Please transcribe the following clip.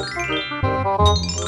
Música